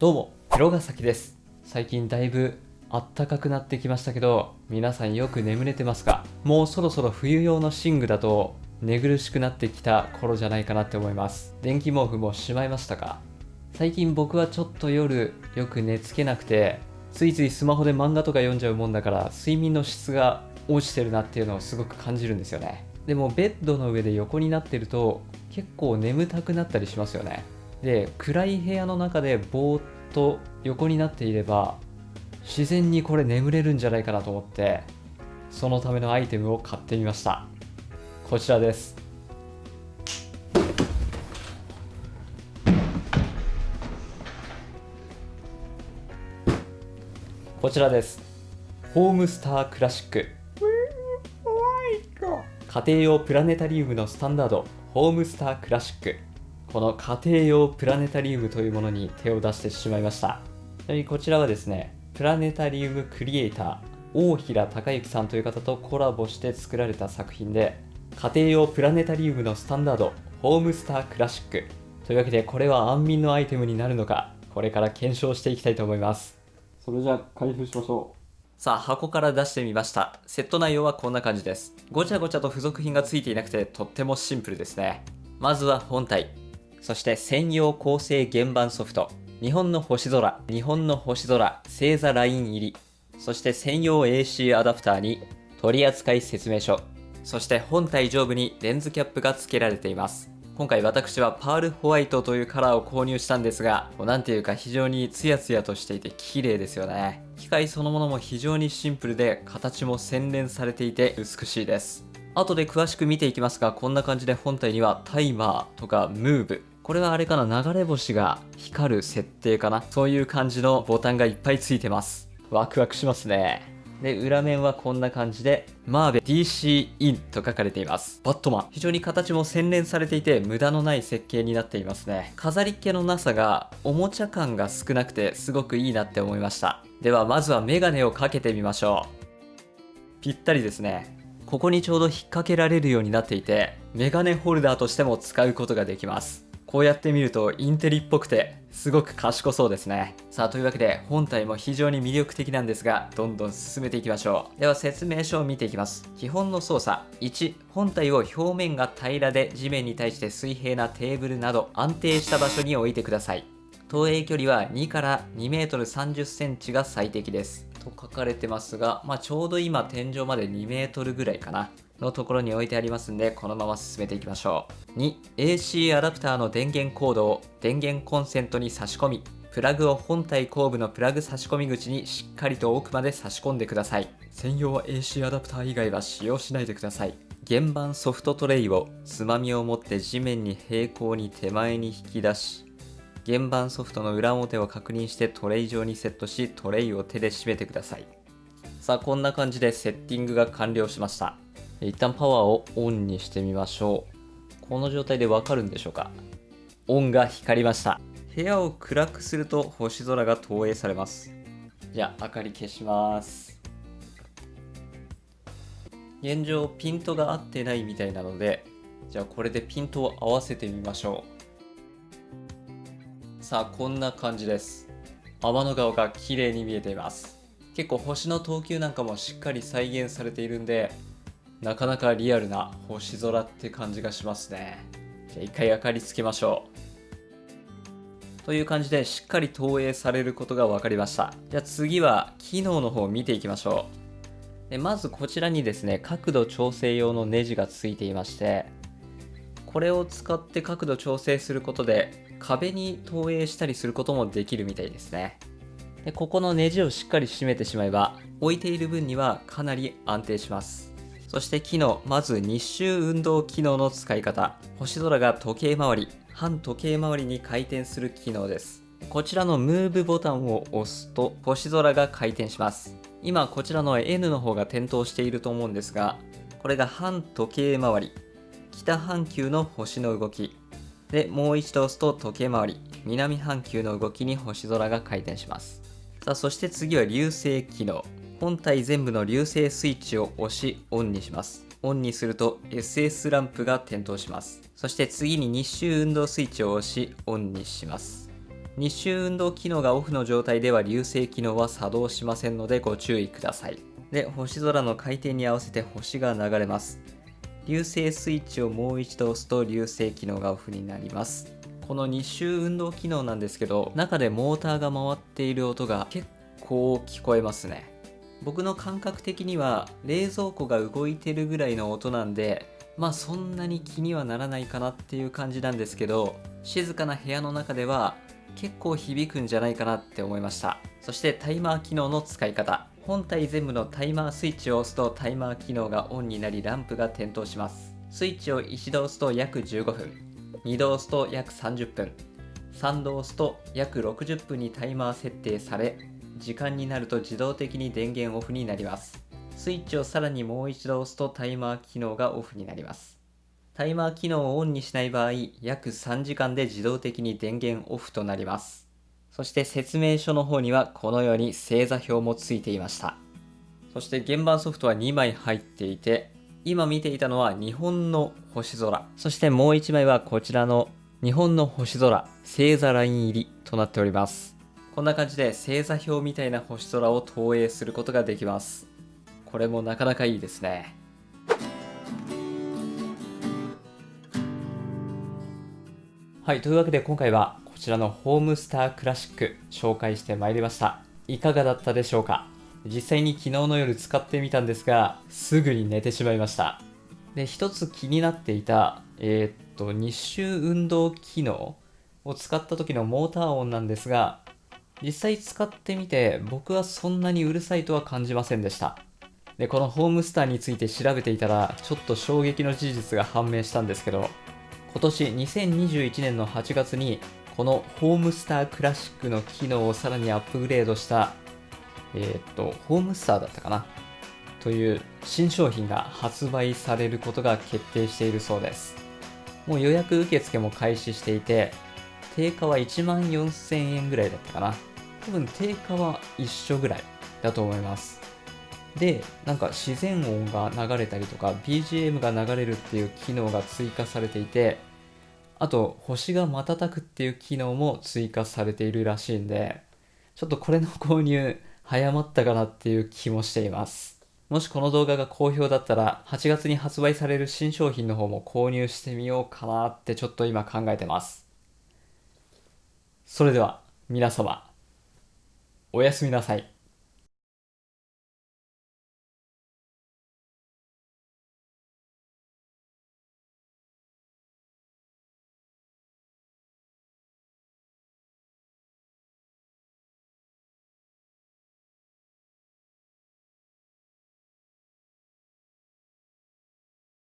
どうも、広ヶ崎です。最近だいぶ暖かくなってきましたけど、皆さんよく眠れてますか？もうそろそろ冬用の寝具だと寝苦しくなってきた頃じゃないかなって思います。電気毛布もしまいましたか？最近僕はちょっと夜よく寝つけなくて、ついついスマホで漫画とか読んじゃうもんだから、睡眠の質が落ちてるなっていうのをすごく感じるんですよね。でもベッドの上で横になってると結構眠たくなったりしますよね。で暗い部屋の中でぼーっと横になっていれば自然にこれ眠れるんじゃないかなと思ってそのためのアイテムを買ってみました。こちらです。こちらです。ホームスタークラシック。家庭用プラネタリウムのスタンダードホームスタークラシックこの家庭用プラネタリウムというものに手を出してしまいました。ちなみにこちらはですねプラネタリウムクリエイター大平隆之さんという方とコラボして作られた作品で家庭用プラネタリウムのスタンダードホームスタークラシック。というわけでこれは安眠のアイテムになるのかこれから検証していきたいと思います。それじゃあ開封しましょさあ箱から出してみました。セット内容はこんな感じです。ごちゃごちゃと付属品が付いていなくてとってもシンプルですね。まずは本体そして専用構成原版ソフト。日本の星空。日本の星空。星座ライン入り。そして専用 AC アダプターに。取扱説明書。そして本体上部にレンズキャップが付けられています。今回私はパールホワイトというカラーを購入したんですが、こうなんていうか非常にツヤツヤとしていて綺麗ですよね。機械そのものも非常にシンプルで、形も洗練されていて美しいです。後で詳しく見ていきますが、こんな感じで本体にはタイマーとかムーブ、これはあれかな流れ星が光る設定かなそういう感じのボタンがいっぱいついてます。ワクワクしますね。で、裏面はこんな感じで、マーベ DC インと書かれています。バットマン。非常に形も洗練されていて、無駄のない設計になっていますね。飾りっ気のなさが、おもちゃ感が少なくて、すごくいいなって思いました。では、まずはメガネをかけてみましょう。ぴったりですね。ここにちょうど引っ掛けられるようになっていて、メガネホルダーとしても使うことができます。こうやって見るとインテリっぽくてすごく賢そうですね。さあというわけで本体も非常に魅力的なんですがどんどん進めていきましょう。では説明書を見ていきます。基本の操作1本体を表面が平らで地面に対して水平なテーブルなど安定した場所に置いてください。投影距離は2から2メートル30センチが最適です。と書かれてますが、まあ、ちょうど今天井まで2メートルぐらいかな。のところに置いてありますんで、このまま進めていきましょう。2、AC アダプターの電源コードを電源コンセントに差し込み、プラグを本体後部のプラグ差し込み口にしっかりと奥まで差し込んでください。専用 AC アダプター以外は使用しないでください。原版ソフトトレイをつまみを持って地面に平行に手前に引き出し、原版ソフトの裏表を確認してトレイ上にセットし、トレイを手で締めてください。さあ、こんな感じでセッティングが完了しました。一旦パワーをオンにしてみましょう。この状態でわかるんでしょうか？オンが光りました。部屋を暗くすると星空が投影されます。じゃあ、明かり消します。現状、ピントが合ってないみたいなので、じゃあこれでピントを合わせてみましょう。さあ、こんな感じです。天の川が綺麗に見えています。結構星の投球なんかもしっかり再現されているんで、なかなかリアルな星空って感じがしますね。じゃあ一回明かりつけましょう。という感じでしっかり投影されることが分かりました。じゃあ次は機能の方を見ていきましょう。でまずこちらにですね、角度調整用のネジがついていまして、これを使って角度調整することで壁に投影したりすることもできるみたいですね。でここのネジをしっかり締めてしまえば置いている分にはかなり安定します。そして機能、まず日周運動機能の使い方。星空が時計回り、反時計回りに回転する機能です。こちらのムーブボタンを押すと星空が回転します。今こちらの N の方が点灯していると思うんですが、これが反時計回り。北半球の星の動き。で、もう一度押すと時計回り。南半球の動きに星空が回転します。さあ、そして次は流星機能。本体全部の流星スイッチを押しオンにします。オンにすると SS ランプが点灯します。そして次に日周運動スイッチを押しオンにします。日周運動機能がオフの状態では流星機能は作動しませんのでご注意ください。で、星空の回転に合わせて星が流れます。流星スイッチをもう一度押すと流星機能がオフになります。この日周運動機能なんですけど、中でモーターが回っている音が結構聞こえますね。僕の感覚的には冷蔵庫が動いてるぐらいの音なんでまあそんなに気にはならないかなっていう感じなんですけど静かな部屋の中では結構響くんじゃないかなって思いました。そしてタイマー機能の使い方。本体全部のタイマースイッチを押すとタイマー機能がオンになりランプが点灯します。スイッチを一度押すと約15分。2度押すと約30分。3度押すと約60分にタイマー設定され時間になると自動的に電源オフになります。スイッチをさらにもう一度押すとタイマー機能がオフになります。タイマー機能をオンにしない場合約3時間で自動的に電源オフとなります。そして説明書の方にはこのように星座表もついていました。そして原版ソフトは2枚入っていて今見ていたのは日本の星空。そしてもう1枚はこちらの日本の星空星座ライン入りとなっております。こんな感じで星座表みたいな星空を投影することができます。これもなかなかいいですね。はいというわけで今回はこちらのホームスタークラシック紹介してまいりました。いかがだったでしょうか？実際に昨日の夜使ってみたんですがすぐに寝てしまいました。で一つ気になっていたえー、っと日周運動機能を使った時のモーター音なんですが実際使ってみて僕はそんなにうるさいとは感じませんでした。でこのホームスターについて調べていたらちょっと衝撃の事実が判明したんですけど今年2021年の8月にこのホームスタークラシックの機能をさらにアップグレードしたえー、っとホームスターだったかな？という新商品が発売されることが決定しているそうです。もう予約受付も開始していて定価は1万4000円ぐらいだったかな？多分定価は一緒ぐらいだと思います。で、なんか自然音が流れたりとか BGM が流れるっていう機能が追加されていて、あと星が瞬くっていう機能も追加されているらしいんで、ちょっとこれの購入早まったかなっていう気もしています。もしこの動画が好評だったら8月に発売される新商品の方も購入してみようかなってちょっと今考えてます。それでは皆様おやすみなさい。